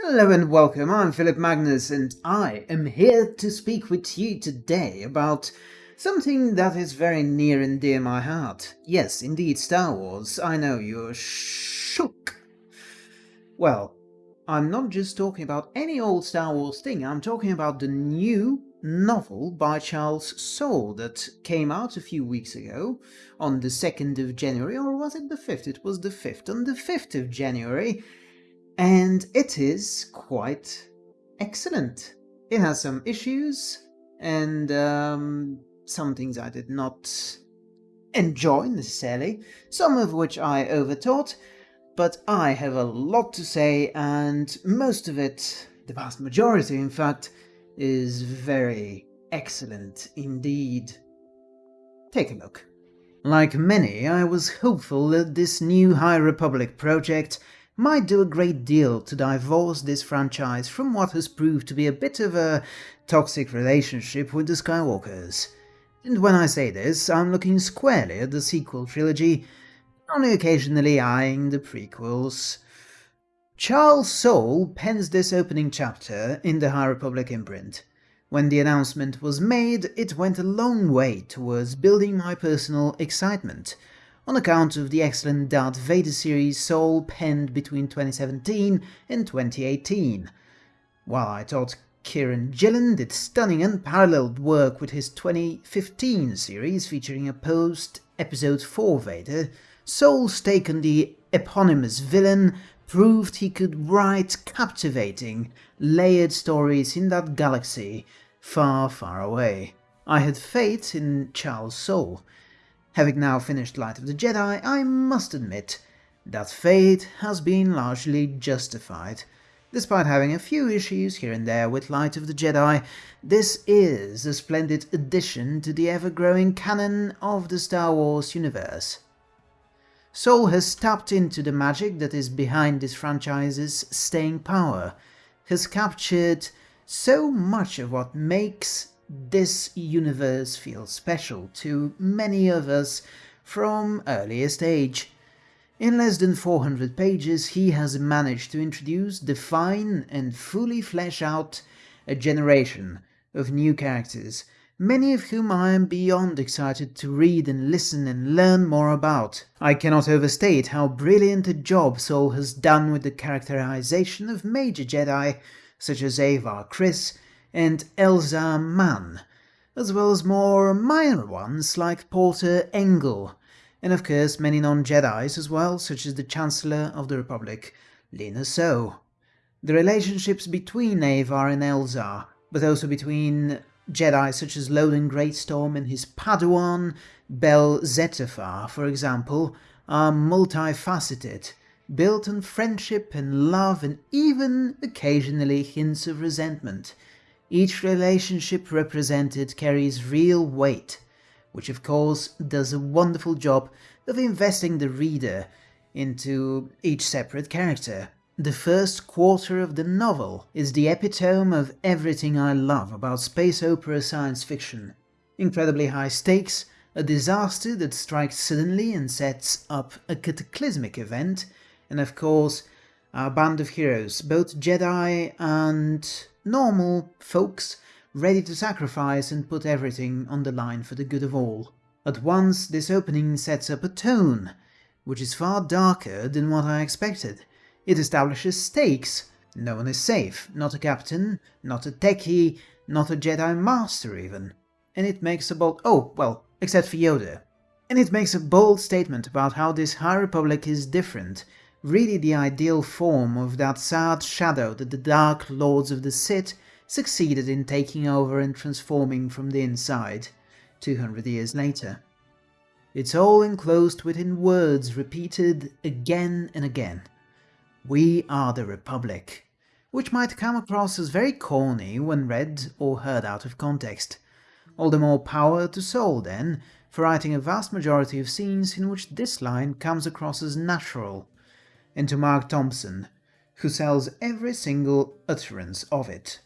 Hello and welcome, I'm Philip Magnus and I am here to speak with you today about something that is very near and dear my heart. Yes, indeed, Star Wars. I know you're shook. Well, I'm not just talking about any old Star Wars thing, I'm talking about the new novel by Charles Soule that came out a few weeks ago on the 2nd of January, or was it the 5th? It was the 5th. On the 5th of January, and it is quite excellent. It has some issues and um, some things I did not enjoy necessarily, some of which I overthought, but I have a lot to say and most of it, the vast majority in fact, is very excellent indeed. Take a look. Like many, I was hopeful that this new High Republic project might do a great deal to divorce this franchise from what has proved to be a bit of a toxic relationship with the Skywalkers. And when I say this, I'm looking squarely at the sequel trilogy, only occasionally eyeing the prequels. Charles Soule pens this opening chapter in the High Republic imprint. When the announcement was made, it went a long way towards building my personal excitement, on account of the excellent Darth Vader series Soule penned between 2017 and 2018. While I thought Kieron Gillen did stunning unparalleled work with his 2015 series featuring a post-episode 4 Vader, Soule's take on the eponymous villain proved he could write captivating, layered stories in that galaxy far, far away. I had faith in Charles Soule, Having now finished Light of the Jedi, I must admit that fate has been largely justified. Despite having a few issues here and there with Light of the Jedi, this is a splendid addition to the ever-growing canon of the Star Wars universe. Soule has tapped into the magic that is behind this franchise's staying power, has captured so much of what makes this universe feels special to many of us from earliest age. In less than 400 pages he has managed to introduce, define and fully flesh out a generation of new characters, many of whom I am beyond excited to read and listen and learn more about. I cannot overstate how brilliant a job Soule has done with the characterization of major Jedi such as Avar Kriss, and Elzar Mann, as well as more minor ones like Porter Engle, and of course many non-Jedis as well, such as the Chancellor of the Republic, Lina Soh. The relationships between Avar and Elzar, but also between Jedi such as Loden Greatstorm and his Padawan, Bell Zettifar, for example, are multifaceted, built on friendship and love and even occasionally hints of resentment, each relationship represented carries real weight, which of course does a wonderful job of investing the reader into each separate character. The first quarter of the novel is the epitome of everything I love about space opera science fiction. Incredibly high stakes, a disaster that strikes suddenly and sets up a cataclysmic event, and of course, our band of heroes, both Jedi and normal folks ready to sacrifice and put everything on the line for the good of all. At once this opening sets up a tone, which is far darker than what I expected. It establishes stakes. No one is safe, not a captain, not a techie, not a Jedi Master even. And it makes a bold- oh, well, except for Yoda. And it makes a bold statement about how this High Republic is different, really the ideal form of that sad shadow that the Dark Lords of the Sith succeeded in taking over and transforming from the inside, 200 years later. It's all enclosed within words repeated again and again. We are the Republic, which might come across as very corny when read or heard out of context. All the more power to Soule then, for writing a vast majority of scenes in which this line comes across as natural, and to Marc Thompson, who sells every single utterance of it.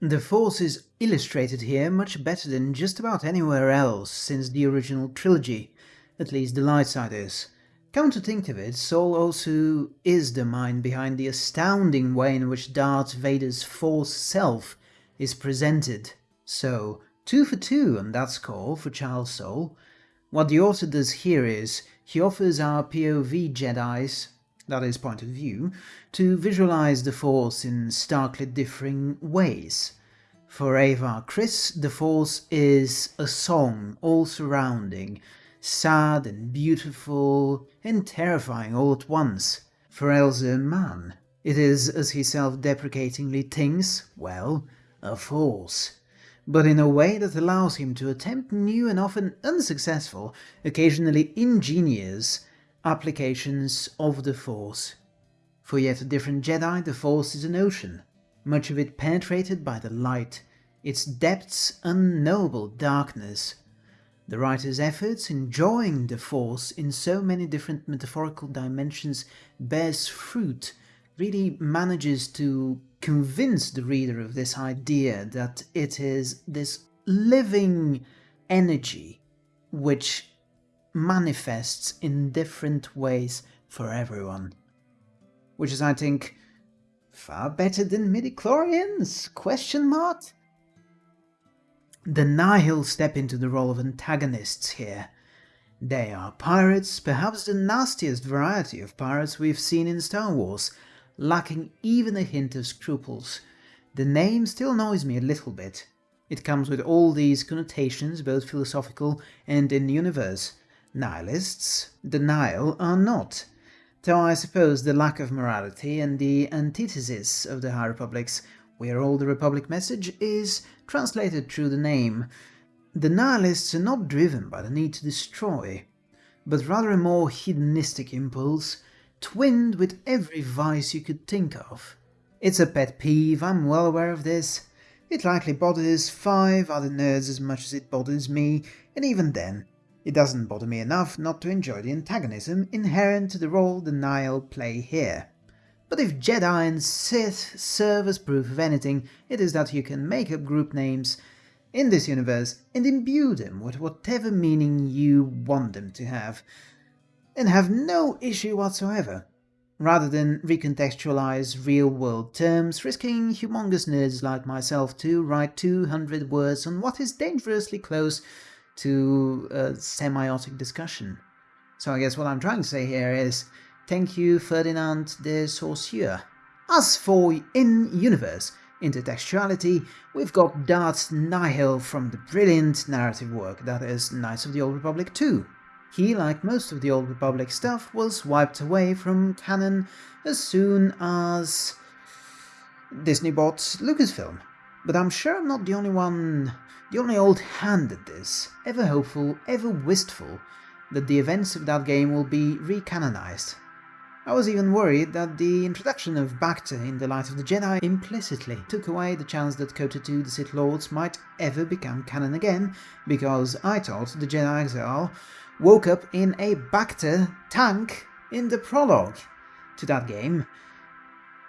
The Force is illustrated here much better than just about anywhere else since the original trilogy, at least the light side is. Come to think of it, Soule also is the mind behind the astounding way in which Darth Vader's Force self is presented. So, two for two on that score for Charles Soule. What the author does here is, he offers our POV Jedi's, that is point of view, to visualize the Force in starkly differing ways. For Avar Kriss, the Force is a song all surrounding, sad and beautiful and terrifying all at once. For Elzar Mann, it is, as he self-deprecatingly thinks, well, a force but in a way that allows him to attempt new and often unsuccessful, occasionally ingenious, applications of the Force. For yet a different Jedi, the Force is an ocean, much of it penetrated by the light, its depths unknowable darkness. The writer's efforts in enjoying the Force in so many different metaphorical dimensions bears fruit, really manages to convince the reader of this idea that it is this living energy which manifests in different ways for everyone. Which is, I think, far better than midichlorians? Question mark? The Nihil step into the role of antagonists here. They are pirates, perhaps the nastiest variety of pirates we've seen in Star Wars, lacking even a hint of scruples. The name still annoys me a little bit. It comes with all these connotations, both philosophical and in-universe. Nihilists, the Nihil, are not. Though I suppose the lack of morality and the antithesis of the High Republics, where all the Republic message is translated through the name. The Nihilists are not driven by the need to destroy, but rather a more hedonistic impulse, twinned with every vice you could think of. It's a pet peeve, I'm well aware of this. It likely bothers five other nerds as much as it bothers me, and even then, it doesn't bother me enough not to enjoy the antagonism inherent to the role the Nihil play here. But if Jedi and Sith serve as proof of anything, it is that you can make up group names in this universe and imbue them with whatever meaning you want them to have, and have no issue whatsoever, rather than recontextualize real-world terms, risking humongous nerds like myself to write 200 words on what is dangerously close to a semiotic discussion. So I guess what I'm trying to say here is, thank you Ferdinand de Saussure. As for in-universe intertextuality, we've got Darth Nihil from the brilliant narrative work that is Knights of the Old Republic 2. He, like most of the Old Republic stuff, was wiped away from canon as soon as Disney bought Lucasfilm. But I'm sure I'm not the only one, the only old hand at this, ever hopeful, ever wistful, that the events of that game will be recanonized. I was even worried that the introduction of Bacta in The Light of the Jedi implicitly took away the chance that KOTOR 2 the Sith Lords might ever become canon again, because I thought the Jedi Exile woke up in a Bacta tank in the prologue to that game.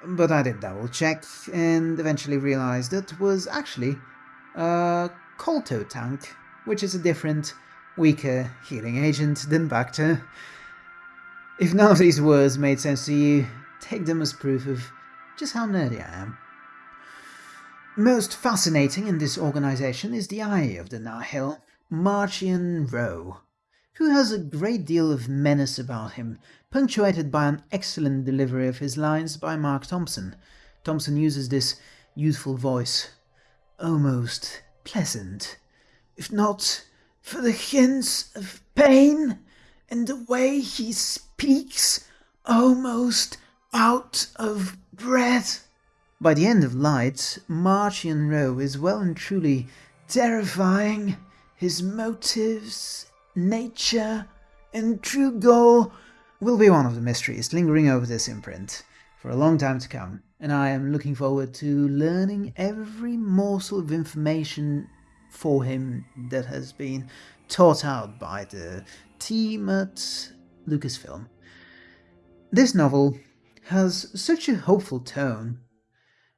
But I did double check and eventually realized it was actually a Kolto tank, which is a different, weaker healing agent than Bacta. If none of these words made sense to you, take them as proof of just how nerdy I am. Most fascinating in this organization is the eye of the Nihil, Marchion Ro who has a great deal of menace about him, punctuated by an excellent delivery of his lines by Marc Thompson. Thompson uses this youthful voice, almost pleasant, if not for the hints of pain and the way he speaks, almost out of breath. By the end of Light, Marchion Ro is well and truly terrifying. His motives, nature, and true goal will be one of the mysteries lingering over this imprint for a long time to come, and I am looking forward to learning every morsel of information for him that has been taught out by the team at Lucasfilm. This novel has such a hopeful tone,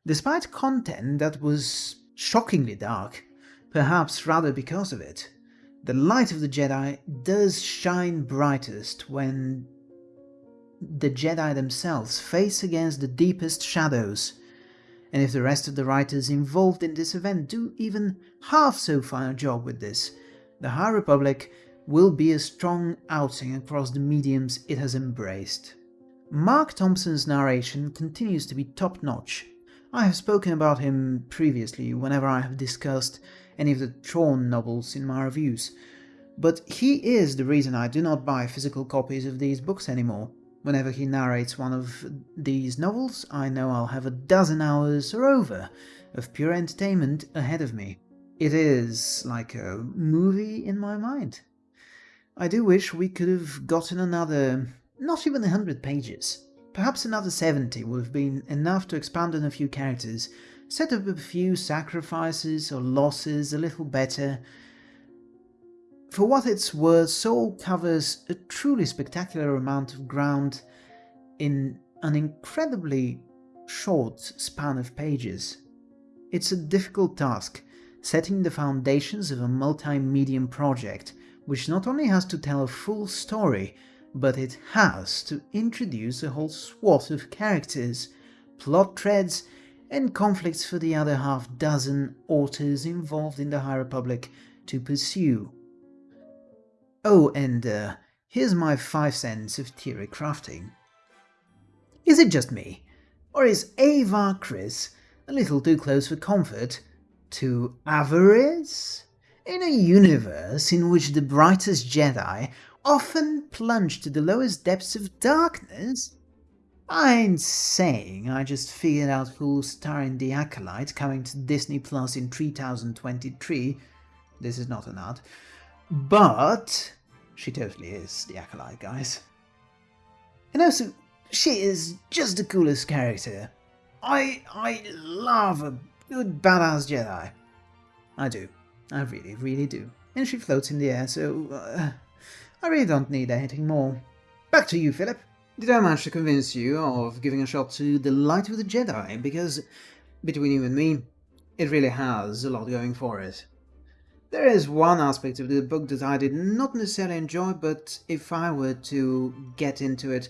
despite content that was shockingly dark, perhaps rather because of it. The light of the Jedi does shine brightest when the Jedi themselves face against the deepest shadows. And if the rest of the writers involved in this event do even half so fine a job with this, the High Republic will be a strong outing across the mediums it has embraced. Marc Thompson's narration continues to be top-notch. I have spoken about him previously whenever I have discussed any of the Thrawn novels in my reviews, but he is the reason I do not buy physical copies of these books anymore. Whenever he narrates one of these novels, I know I'll have a dozen hours or over of pure entertainment ahead of me. It is like a movie in my mind. I do wish we could have gotten another, not even a hundred pages. Perhaps another 70 would have been enough to expand on a few characters, set up a few sacrifices or losses a little better. For what it's worth, Soule covers a truly spectacular amount of ground in an incredibly short span of pages. It's a difficult task, setting the foundations of a multi-medium project, which not only has to tell a full story, but it has to introduce a whole swath of characters, plot threads, and conflicts for the other half dozen authors involved in the High Republic to pursue. Oh, and uh, here's my five cents of theory crafting. Is it just me, or is Avar Kriss a little too close for comfort to avarice? In a universe in which the brightest Jedi often plunge to the lowest depths of darkness, I ain't saying I just figured out who's starring in The Acolyte coming to Disney Plus in 3023. This is not an ad. But she totally is The Acolyte, guys. And also, she is just the coolest character. I I love a good badass Jedi. I do. I really, really do. And she floats in the air, so uh, I really don't need anything more. Back to you, Philip. Did I manage to convince you of giving a shot to The Light of the Jedi? Because, between you and me, it really has a lot going for it. There is one aspect of the book that I did not necessarily enjoy, but if I were to get into it,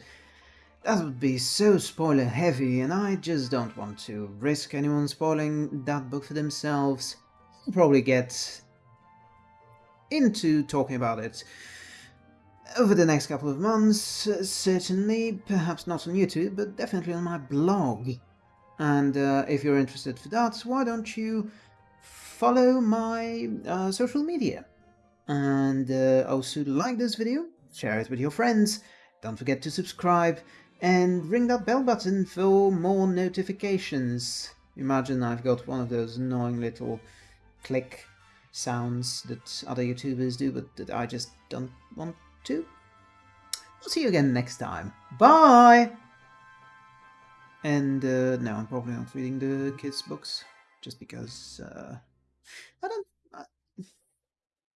that would be so spoiler heavy, and I just don't want to risk anyone spoiling that book for themselves I'll probably get into talking about it over the next couple of months, certainly, perhaps not on YouTube, but definitely on my blog. And uh, if you're interested for that, why don't you follow my uh, social media? And uh, also like this video, share it with your friends, don't forget to subscribe, and ring that bell button for more notifications. Imagine I've got one of those annoying little click sounds that other YouTubers do, but that I just don't want to. We'll see you again next time. Bye! And uh, no, I'm probably not reading the kids' books, just because uh, I don't